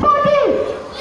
Pode!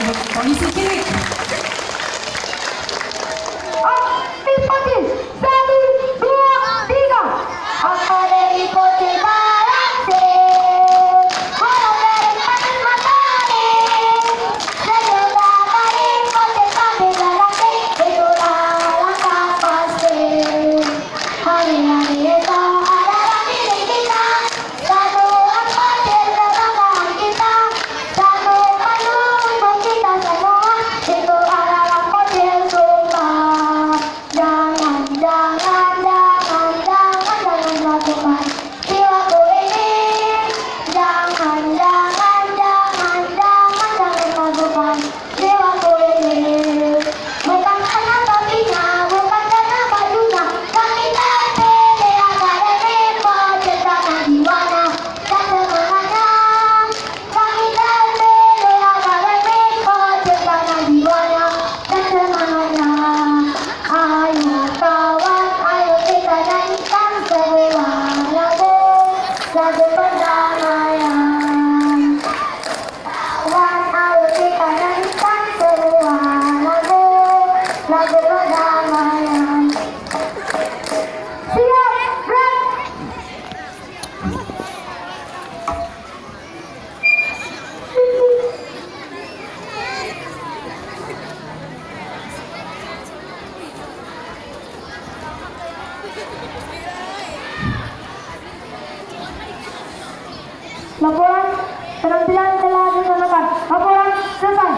韓国ポ Laporan penampilan telah dilaksanakan. Laporan selesai.